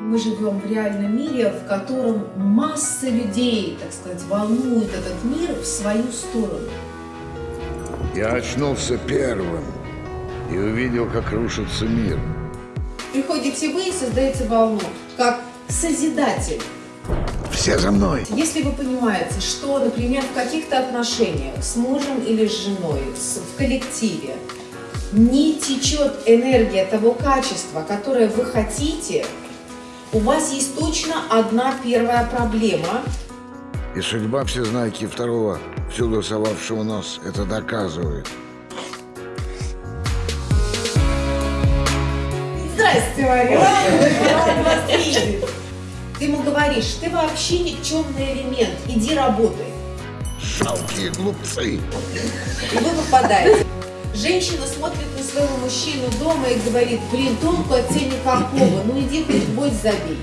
Мы живем в реальном мире, в котором масса людей, так сказать, волнует этот мир в свою сторону. Я очнулся первым и увидел, как рушится мир. Приходите вы и создаете волну, как созидатель. Все за мной. Если вы понимаете, что, например, в каких-то отношениях с мужем или с женой, в коллективе, не течет энергия того качества, которое вы хотите, у вас есть точно одна первая проблема. И судьба всезнайки второго, всюду совавшего нос, это доказывает. Здрасте, Мария. Ты ему говоришь, ты вообще никчемный элемент, иди работай. Жалкие глупцы. И вы попадаете. Женщина смотрит на своего мужчину дома и говорит, блин, толку от тебя никакого, ну иди хоть гвоздь забей.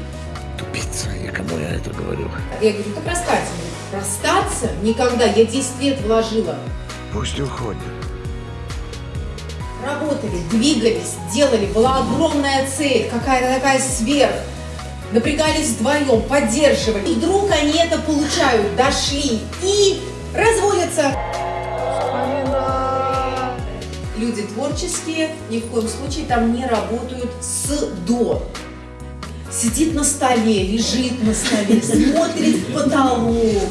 Тупица, и кому я это говорю? Я говорю, как расстаться? Расстаться? Никогда, я 10 лет вложила. Пусть уходит. Работали, двигались, делали, была огромная цель, какая-то такая сверх. Напрягались вдвоем, поддерживали. И вдруг они это получают, дошли и разводятся. Люди творческие ни в коем случае там не работают с до. Сидит на столе, лежит на столе, смотрит в потолок.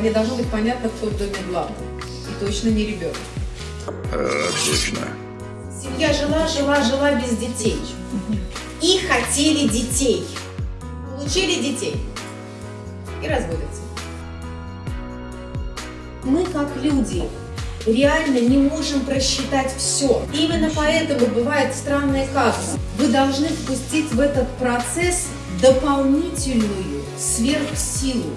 Не должно быть понятно, кто в доме главный. И точно не ребенок. Точно. Семья жила, жила, жила без детей. И хотели детей. Получили детей. И разводятся. Мы, как люди, реально не можем просчитать все. Именно поэтому бывает странные казусы. Вы должны впустить в этот процесс дополнительную сверхсилу.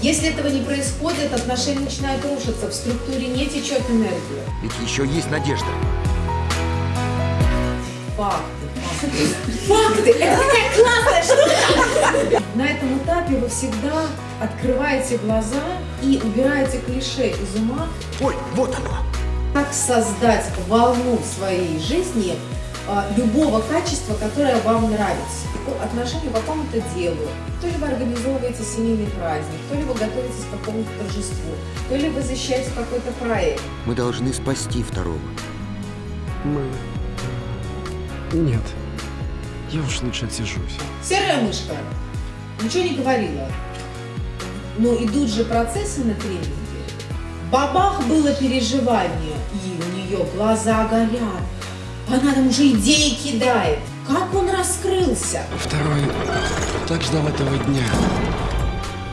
Если этого не происходит, отношения начинают рушиться, в структуре не течет энергия. Ведь еще есть надежда. Факты. Факты! Это такая классная штука! Этапе вы всегда открываете глаза и убираете клише из ума, Ой, вот оно. как создать волну в своей жизни а, любого качества, которое вам нравится. По отношению к какому-то делу. То ли вы организовываете семейный праздник, то ли вы готовитесь к какому-то торжеству, то ли вы защищаете какой-то проект. Мы должны спасти второго. Мы... Нет. Я уж лучше отсижусь. Серая мышка ничего не говорила. Но идут же процессы на тренинге. Бабах было переживание, и у нее глаза горят. Она там уже идеи кидает. Как он раскрылся? Второй так ждал этого дня.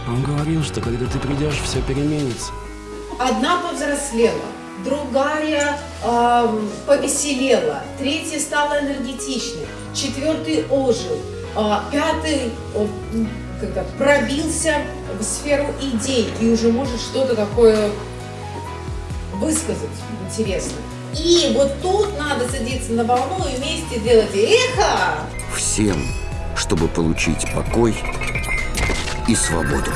Он говорил, что когда ты придешь, все переменится. Одна повзрослела, другая ам, повеселела, третья стала энергетичной, четвертый ожил, пятый м, как-то пробился в сферу идей и уже может что-то такое высказать интересно. И вот тут надо садиться на волну и вместе делать эхо. Всем, чтобы получить покой и свободу.